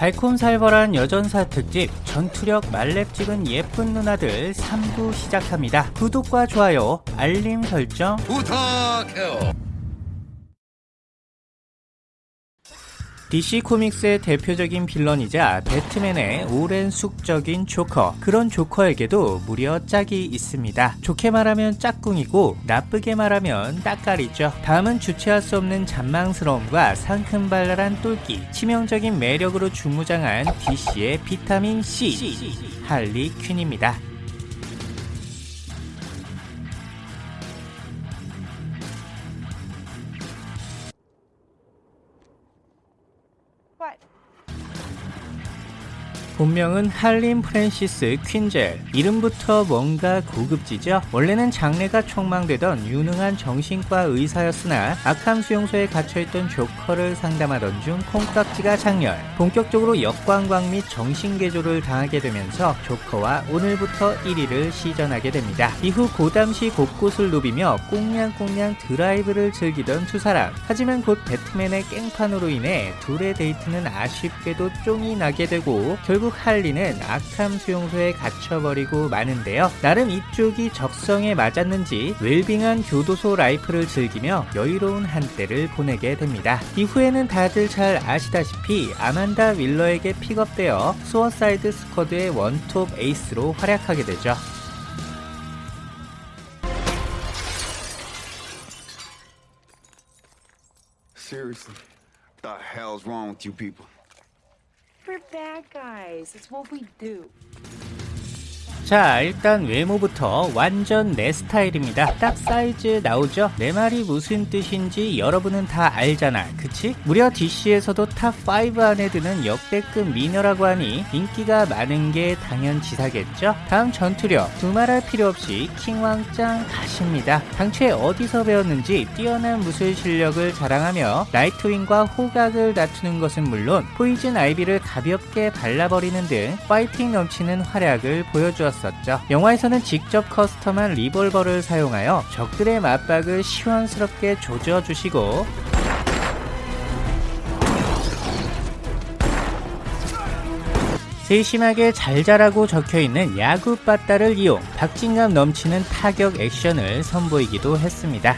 달콤살벌한 여전사 특집 전투력 말렙 찍은 예쁜 누나들 3부 시작합니다. 구독과 좋아요, 알림 설정 부탁해요. DC 코믹스의 대표적인 빌런이자 배트맨의 오랜 숙적인 조커. 그런 조커에게도 무려 짝이 있습니다. 좋게 말하면 짝꿍이고 나쁘게 말하면 딱깔이죠. 다음은 주체할 수 없는 잔망스러움과 상큼발랄한 똘끼. 치명적인 매력으로 중무장한 DC의 비타민C. 할리 퀸입니다 본명은 할린 프랜시스 퀸젤. 이름부터 뭔가 고급지죠? 원래는 장래가 촉망되던 유능한 정신과 의사였으나 아캄 수용소에 갇혀있던 조커를 상담하던 중 콩깍지가 작렬. 본격적으로 역관광 및 정신개조를 당하게 되면서 조커와 오늘부터 1일을 시전하게 됩니다. 이후 고담시 곳곳을 누비며 꽁냥꽁냥 드라이브를 즐기던 두 사람. 하지만 곧 배트맨의 깽판으로 인해 둘의 데이트는 아쉽게도 쫑이 나게 되고 결국 할리는 아캄 수용소에 갇혀버리고 마는데요. 나름 이쪽이 적성에 맞았는지 웰빙한 교도소 라이프를 즐기며 여유로운 한때를 보내게 됩니다. 이후에는 다들 잘 아시다시피 아만다 월러에게 픽업되어 수어사이드 스쿼드의 원톱 에이스로 활약하게 되죠. We're bad guys. It's what we do. 자 일단 외모부터 완전 내 스타일입니다 딱 사이즈 나오죠? 내 말이 무슨 뜻인지 여러분은 다 알잖아 그치? 무려 DC에서도 top5 안에 드는 역대급 미녀라고 하니 인기가 많은 게 당연지사겠죠? 다음 전투력 두말할 필요 없이 킹왕짱 가십니다 당최 어디서 배웠는지 뛰어난 무술 실력을 자랑하며 나이트윙과 호각을 다투는 것은 물론 포이즌 아이비를 가볍게 발라버리는 등 파이팅 넘치는 활약을 보여주었습니다 있었죠. 영화에서는 직접 custom한 리볼버를 사용하여 적들의 마빡을 시원스럽게 조져주시고 세심하게 잘 자라고 적혀있는 야구 빠따를 이용 박진감 넘치는 타격 액션을 선보이기도 했습니다.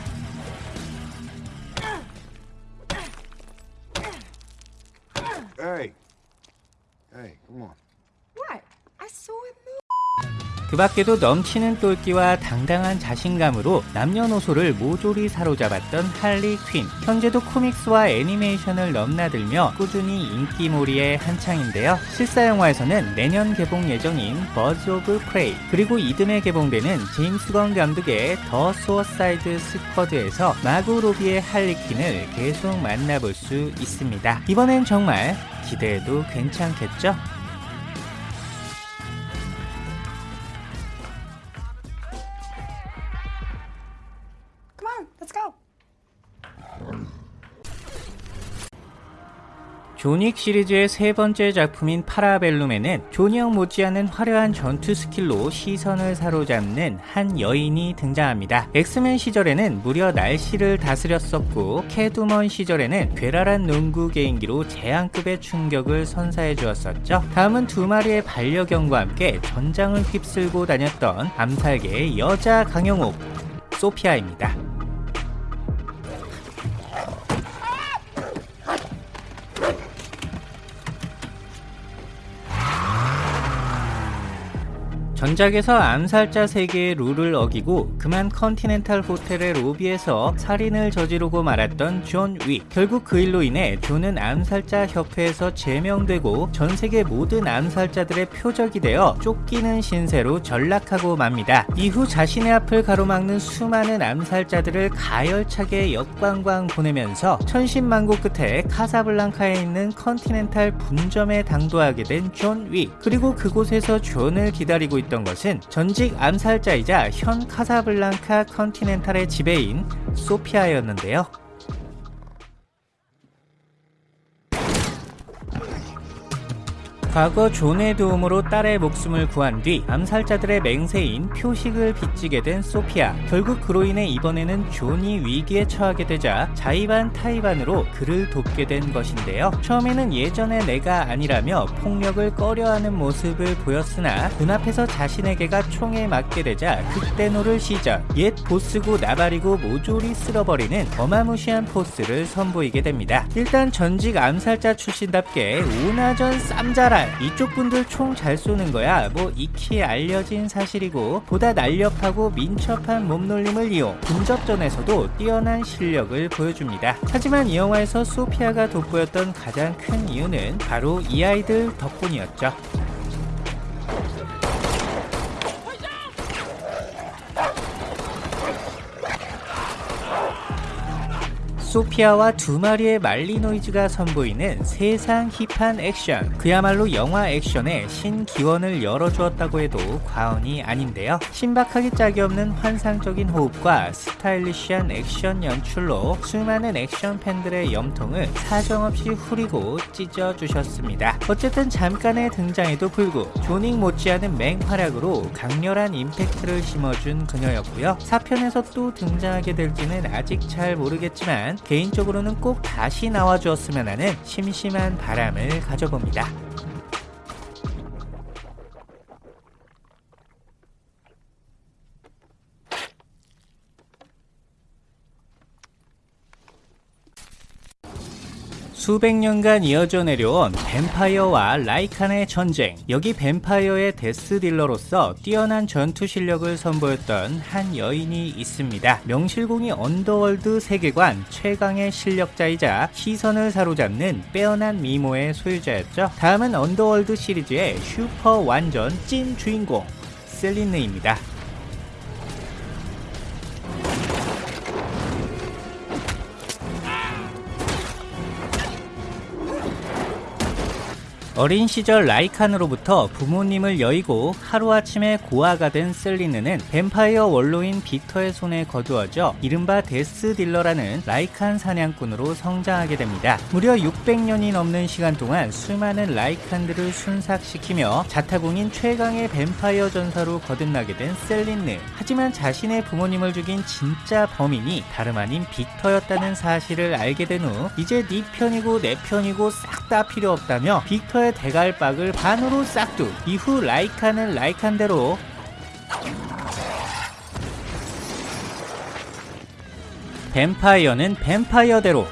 Hey. Hey, come on. What? I saw move. 그 밖에도 넘치는 똘끼와 당당한 자신감으로 남녀노소를 모조리 사로잡았던 할리 퀸. 현재도 comics와 애니메이션을 넘나들며 꾸준히 인기몰이에 한창인데요. 실사 영화에서는 내년 개봉 예정인 버즈 오브 프레이 그리고 이듬해 개봉되는 제임스 건 감독의 더 수어사이드 스쿼드에서 마고 로비의 할리 퀸을 계속 만나볼 수 있습니다. 이번엔 정말 기대해도 괜찮겠죠? 존윅 시리즈의 세 번째 작품인 파라벨룸에는 존형 못지않은 화려한 전투 스킬로 시선을 사로잡는 한 여인이 등장합니다. 엑스맨 시절에는 무려 날씨를 다스렸었고 캣우먼 시절에는 괴랄한 농구 개인기로 재앙급의 충격을 선사해 주었었죠. 다음은 두 마리의 반려견과 함께 전장을 휩쓸고 다녔던 암살계의 여자 강형욱 소피아입니다. 전작에서 암살자 세계의 룰을 어기고 그만 컨티넨탈 호텔의 로비에서 살인을 저지르고 말았던 존 윅. 결국 그 일로 인해 존은 암살자 협회에서 제명되고 전 세계 모든 암살자들의 표적이 되어 쫓기는 신세로 전락하고 맙니다. 이후 자신의 앞을 가로막는 수많은 암살자들을 가열차게 역관광 보내면서 천신만고 끝에 카사블랑카에 있는 컨티넨탈 분점에 당도하게 된 존 윅. 그리고 그곳에서 존을 기다리고 있던 것은 전직 암살자이자 현 카사블랑카 컨티넨탈의 지배인 소피아였는데요. 과거 존의 도움으로 딸의 목숨을 구한 뒤 암살자들의 맹세인 표식을 빚지게 된 소피아. 결국 그로 인해 이번에는 존이 위기에 처하게 되자 자의 반 타의 반으로 그를 돕게 된 것인데요. 처음에는 예전의 내가 아니라며 폭력을 꺼려하는 모습을 보였으나 눈앞에서 자신의 개가 총에 맞게 되자 극대노를 시전. 옛 보스고 나발이고 모조리 쓸어버리는 어마무시한 force를 선보이게 됩니다. 일단 전직 암살자 출신답게 오나전 쌈자 랄 이쪽 분들 총 잘 쏘는 거야 뭐 익히 알려진 사실이고 보다 날렵하고 민첩한 몸놀림을 이용 근접전에서도 뛰어난 실력을 보여줍니다. 하지만 이 영화에서 소피아가 돋보였던 가장 큰 이유는 바로 이 아이들 덕분이었죠. 소피아와 두 마리의 말리노이즈가 선보이는 세상 힙한 액션. 그야말로 영화 액션의 신기원을 열어주었다고 해도 과언이 아닌데요. 신박하기 짝이 없는 환상적인 호흡과 스타일리시한 액션 연출로 수많은 액션 팬들의 염통을 사정없이 후리고 찢어주셨습니다. 어쨌든 잠깐의 등장에도 불구 조닉 못지않은 맹활약으로 강렬한 임팩트를 심어준 그녀였고요. 4편에서 또 등장하게 될지는 아직 잘 모르겠지만 개인적으로는 꼭 다시 나와주었으면 하는 심심한 바람을 가져봅니다. 수백 년간 이어져 내려온 뱀파이어와 라이칸의 전쟁. 여기 뱀파이어의 Death Dealer로서 뛰어난 전투 실력을 선보였던 한 여인이 있습니다. 명실공히 언더월드 세계관 최강의 실력자이자 시선을 사로잡는 빼어난 미모의 소유자였죠. 다음은 언더월드 시리즈의 슈퍼 완전 찐 주인공 셀린느입니다. 어린 시절 라이칸으로부터 부모님을 여의고 하루아침에 고아가 된 셀린느는 뱀파이어 원로인 빅터의 손에 거두어져 이른바 Death Dealer라는 라이칸 사냥꾼으로 성장하게 됩니다. 무려 600년이 넘는 시간 동안 수많은 라이칸들을 순삭시키며 자타공인 최강의 뱀파이어 전사로 거듭나게 된 셀린느. 하지만 자신의 부모님을 죽인 진짜 범인이 다름 아닌 빅터였다는 사실을 알게 된 후 이제 네 편이고 내 편이고 싹 다 필요 없다며 빅터의 대갈박을 반으로 싹둑 이후 라이칸은 라이칸대로. 뱀파이어는 뱀파이어대로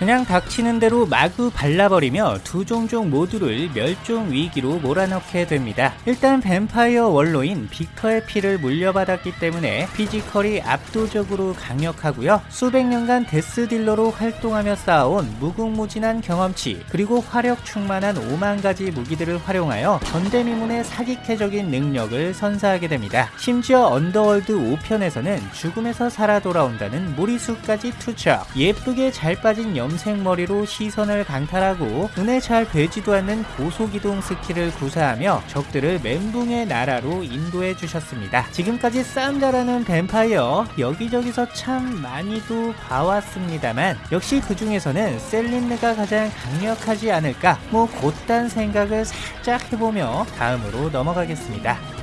그냥 닥치는 대로 마구 발라버리며 두 종족 모두를 멸종 위기로 몰아넣게 됩니다. 일단 뱀파이어 원로인 빅터의 피를 물려받았기 때문에 physical이 압도적으로 강력하고요. 수백 년간 데스딜러로 활동하며 쌓아온 무궁무진한 경험치 그리고 화력 충만한 5만 가지 무기들을 활용하여 전대미문의 사기캐적인 능력을 선사하게 됩니다. 심지어 언더월드 5편에서는 죽음에서 살아 돌아온다는 무리수까지 투척 예쁘게 잘 빠진 염색머리로 시선을 강탈하고 눈에 잘 뵈지도 않는 고속이동 skill을 구사하며 적들을 멘붕의 나라로 인도해 주셨습니다. 지금까지 싸움 잘하는 뱀파이어 여기저기서 참 많이도 봐왔습니다만 역시 그 중에서는 셀린느가 가장 강력하지 않을까 뭐 고딴 생각을 살짝 해보며 다음으로 넘어가겠습니다.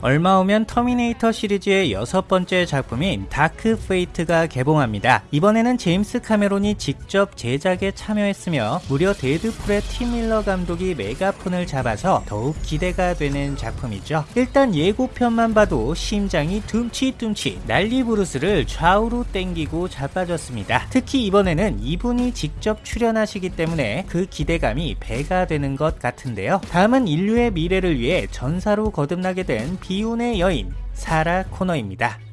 얼마 후면 터미네이터 시리즈의 여섯 번째 작품인 다크 페이트가 개봉합니다. 이번에는 제임스 카메론이 직접 제작에 참여했으며 무려 데드풀의 팀 밀러 감독이 메가폰을 잡아서 더욱 기대가 되는 작품이죠. 일단 예고편만 봐도 심장이 둠치둠치 난리 부르스를 좌우로 땡기고 자빠졌습니다. 특히 이번에는 이분이 직접 출연하시기 때문에 그 기대감이 배가 되는 것 같은데요. 다음은 인류의 미래를 위해 전사로 거듭나게 된 비운의 여인 사라 코너입니다.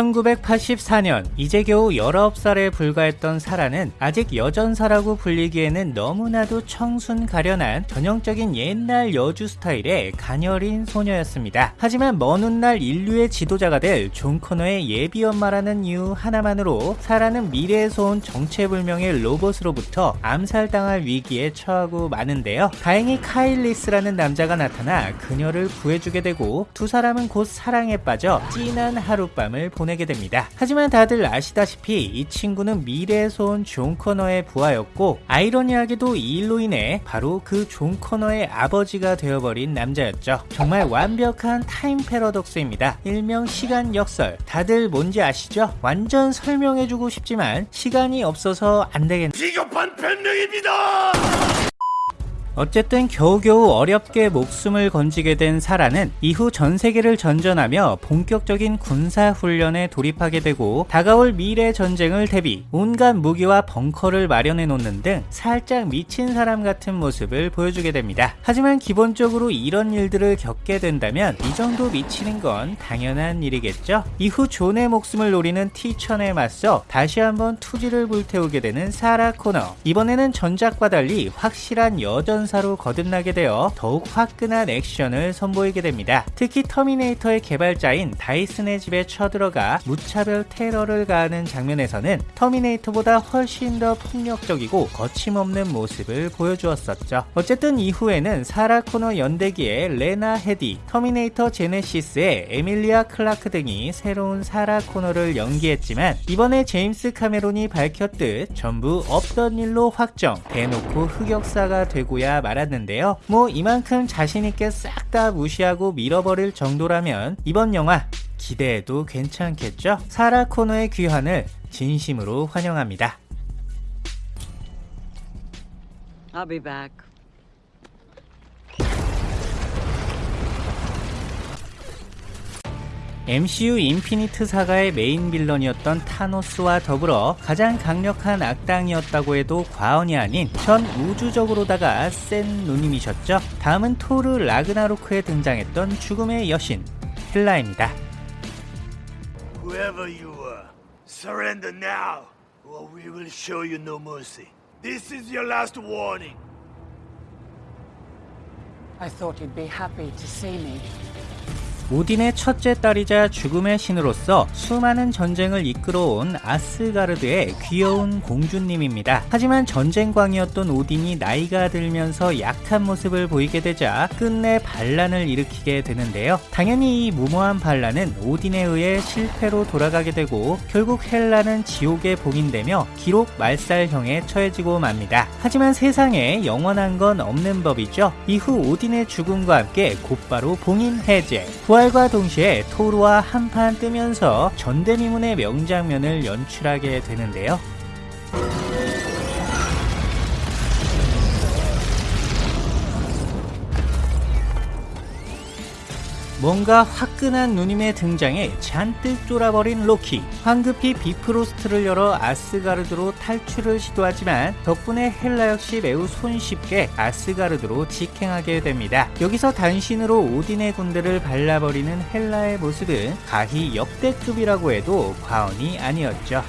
1984년 이제 겨우 19살에 불과했던 사라는 아직 여전사라고 불리기에는 너무나도 청순 가련한 전형적인 옛날 여주 스타일의 가녀린 소녀였습니다. 하지만 먼 훗날 인류의 지도자가 될 존 코너의 예비 엄마라는 이유 하나만으로 사라는 미래에서 온 정체불명의 로봇으로부터 암살당할 위기에 처하고 마는데요. 다행히 카일 리스라는 남자가 나타나 그녀를 구해주게 되고 두 사람은 곧 사랑에 빠져 진한 하룻밤을 보내게 됩니다. 하지만 다들 아시다시피 이 친구는 미래에서 온 존 코너의 부하였고 아이러니하게도 이 일로 인해 바로 그 존 코너의 아버지가 되어버린 남자였죠. 정말 완벽한 time paradox입니다. 일명 시간 역설. 다들 뭔지 아시죠? 완전 설명해주고 싶지만 시간이 없어서 안 되겠네요. 비겁한 변명입니다! 어쨌든 겨우겨우 어렵게 목숨을 건지게 된 사라는 이후 전 세계를 전전하며 본격적인 군사 훈련에 돌입하게 되고 다가올 미래 전쟁을 대비 온갖 무기와 벙커를 마련해 놓는 등 살짝 미친 사람 같은 모습을 보여주게 됩니다. 하지만 기본적으로 이런 일들을 겪게 된다면 이 정도 미치는 건 당연한 일이겠죠. 이후 존의 목숨을 노리는 티천에 맞서 다시 한번 투지를 불태우게 되는 사라 코너. 이번에는 전작과 달리 확실한 여전사로 거듭나게 되어 더욱 화끈한 액션을 선보이게 됩니다. 특히 터미네이터의 개발자인 다이슨의 집에 쳐들어가 무차별 테러를 가하는 장면에서는 터미네이터보다 훨씬 더 폭력적이고 거침없는 모습을 보여주었었죠. 어쨌든 이후에는 사라 코너 연대기의 레나 헤디, 터미네이터 제네시스의 에밀리아 클라크 등이 새로운 사라 코너를 연기했지만 이번에 제임스 카메론이 밝혔듯 전부 없던 일로 확정, 대놓고 흑역사가 되고야 말았는데요. 뭐 이만큼 자신있게 싹 다 무시하고 밀어버릴 정도라면 이번 영화 기대해도 괜찮겠죠? 사라 코너의 귀환을 진심으로 환영합니다. I'll be back. MCU Infinite Saga의 main villain이었던 타노스와 더불어 가장 강력한 악당이었다고 해도 과언이 아닌 전 우주적으로다가 센 누님이셨죠. 다음은 토르 라그나로크에 등장했던 죽음의 여신 헬라입니다. Whoever you are, surrender now, or we will show you no mercy. This is your last warning. I thought you'd be happy to see me. 오딘의 첫째 딸이자 죽음의 신으로서 수많은 전쟁을 이끌어온 아스가르드의 귀여운 공주님입니다. 하지만 전쟁광이었던 오딘이 나이가 들면서 약한 모습을 보이게 되자 끝내 반란을 일으키게 되는데요. 당연히 이 무모한 반란은 오딘에 의해 실패로 돌아가게 되고 결국 헬라는 지옥에 봉인되며 기록 말살형에 처해지고 맙니다. 하지만 세상에 영원한 건 없는 법이죠. 이후 오딘의 죽음과 함께 곧바로 봉인 해제, 부활과 동시에 토르와 한판 뜨면서 전대미문의 명장면을 연출하게 되는데요. 뭔가 화끈한 누님의 등장에 잔뜩 쫄아버린 로키. 황급히 비프로스트를 열어 아스가르드로 탈출을 시도하지만 덕분에 헬라 역시 매우 손쉽게 아스가르드로 직행하게 됩니다. 여기서 단신으로 오딘의 군대를 발라버리는 헬라의 모습은 가히 역대급이라고 해도 과언이 아니었죠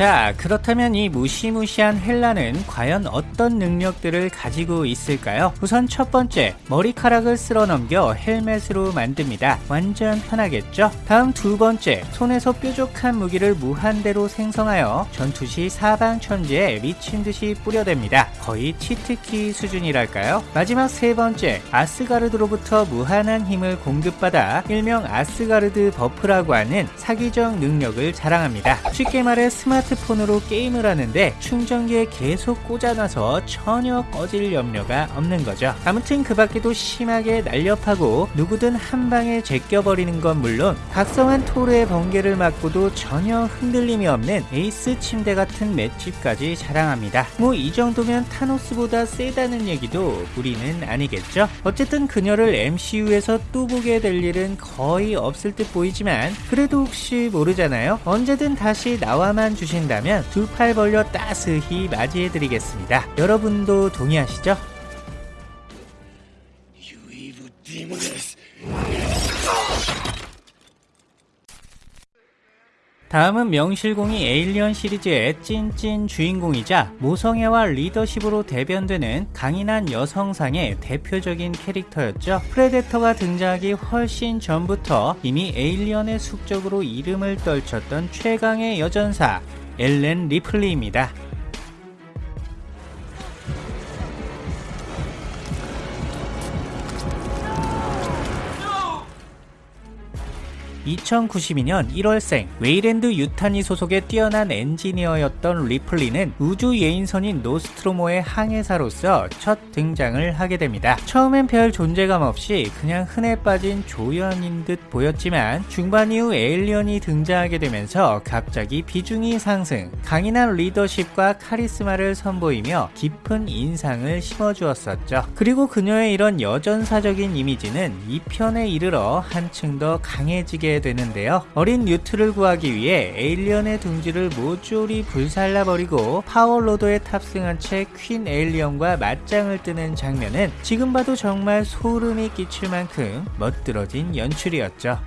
자, 그렇다면 이 무시무시한 헬라는 과연 어떤 능력들을 가지고 있을까요? 우선 첫 번째, 머리카락을 쓸어 넘겨 헬멧으로 만듭니다. 완전 편하겠죠? 다음 두 번째, 손에서 뾰족한 무기를 무한대로 생성하여 전투 시 사방천지에 미친 듯이 뿌려댑니다. 거의 cheat key 수준이랄까요? 마지막 세 번째, 아스가르드로부터 무한한 힘을 공급받아 일명 아스가르드 buff라고 하는 사기적 능력을 자랑합니다. 쉽게 말해 스마트 스마트폰으로 게임을 하는데 충전기에 계속 꽂아놔서 전혀 꺼질 염려가 없는 거죠. 아무튼 그 밖에도 심하게 날렵하고 누구든 한 방에 제껴버리는 건 물론 각성한 토르의 번개를 맞고도 전혀 흔들림이 없는 에이스 침대 같은 맷집까지 자랑합니다. 뭐 이 정도면 타노스보다 세다는 얘기도 무리는 아니겠죠? 어쨌든 그녀를 MCU에서 또 보게 될 일은 거의 없을 듯 보이지만 그래도 혹시 모르잖아요. 언제든 다시 나와만 주신 다면 두 팔 벌려 따스히 맞이해드리겠습니다. 여러분도 동의하시죠? 다음은 명실공히 에일리언 시리즈의 찐찐 주인공이자 모성애와 리더십으로 대변되는 강인한 여성상의 대표적인 캐릭터였죠. 프레데터가 등장하기 훨씬 전부터 이미 에일리언의 숙적으로 이름을 떨쳤던 최강의 여전사 엘렌 리플리입니다. 2092년 1월생 웨이랜드 유타니 소속의 뛰어난 엔지니어였던 리플리는 우주 예인선인 노스트로모의 항해사로서 첫 등장을 하게 됩니다. 처음엔 별 존재감 없이 그냥 흔해 빠진 조연인 듯 보였지만 중반 이후 에일리언이 등장하게 되면서 갑자기 비중이 상승, 강인한 리더십과 카리스마를 선보이며 깊은 인상을 심어주었었죠. 그리고 그녀의 이런 여전사적인 이미지는 2편에 이르러 한층 더 강해지게 되는데요. 어린 뉴트를 구하기 위해 에일리언의 둥지를 모조리 불살라버리고 power loader에 탑승한 채 queen 에일리언과 맞짱을 뜨는 장면은 지금 봐도 정말 소름이 끼칠 만큼 멋들어진 연출이었죠.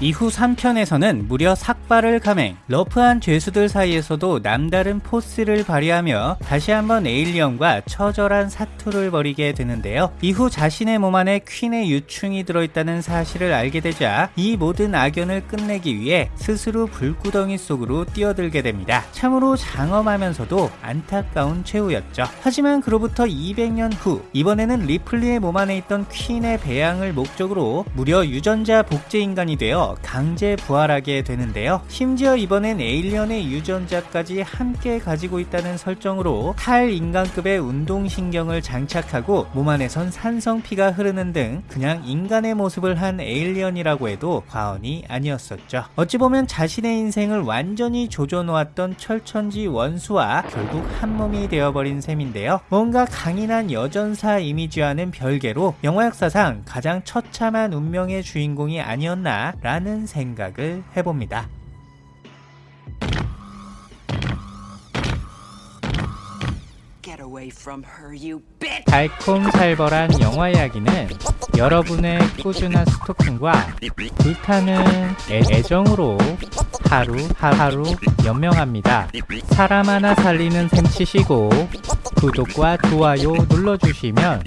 이후 3편에서는 무려 삭발을 감행, 러프한 죄수들 사이에서도 남다른 포스를 발휘하며 다시 한번 에일리언과 처절한 사투를 벌이게 되는데요. 이후 자신의 몸 안에 퀸의 유충이 들어있다는 사실을 알게 되자 이 모든 악연을 끝내기 위해 스스로 불구덩이 속으로 뛰어들게 됩니다. 참으로 장엄하면서도 안타까운 최후였죠. 하지만 그로부터 200년 후 이번에는 리플리의 몸 안에 있던 queen의 배양을 목적으로 무려 유전자 복제 인간이 되어 강제 부활하게 되는데요. 심지어 이번엔 에일리언의 유전자까지 함께 가지고 있다는 설정으로 탈인간급의 운동신경을 장착하고 몸 안에선 산성피가 흐르는 등 그냥 인간의 모습을 한 에일리언이라고 해도 과언이 아니었었죠. 어찌 보면 자신의 인생을 완전히 조져놓았던 철천지 원수와 결국 한 몸이 되어버린 셈인데요. 뭔가 강인한 여전사 이미지와는 별개로 영화 역사상 가장 처참한 운명의 주인공이 아니었나 라는 생각을 해봅니다. 달콤살벌한 영화 이야기는 여러분의 꾸준한 스토킹과 불타는 애, 애정으로 하루 하루 연명합니다. 사람 하나 살리는 셈 치시고 구독과 좋아요 눌러주시면